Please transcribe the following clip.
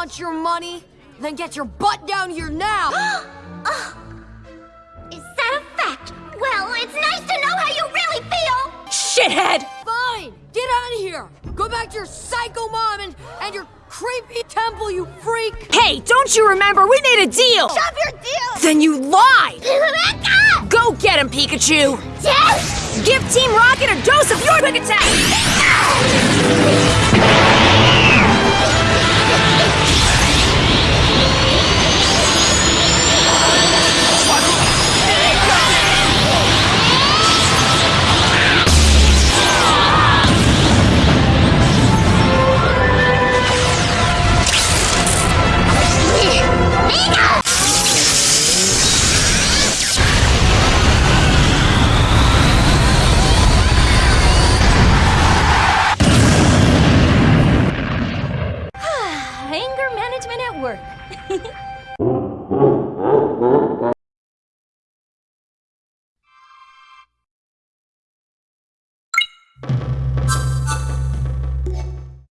want your money? Then get your butt down here now! Uh, is that a fact? Well, it's nice to know how you really feel! Shithead! Fine! Get out of here! Go back to your psycho mom and, and your creepy temple, you freak! Hey, don't you remember? We made a deal! Stop your deal! Then you lied! Go get him, Pikachu! Yes! Give Team Rocket a dose of your quick attack! Management at work.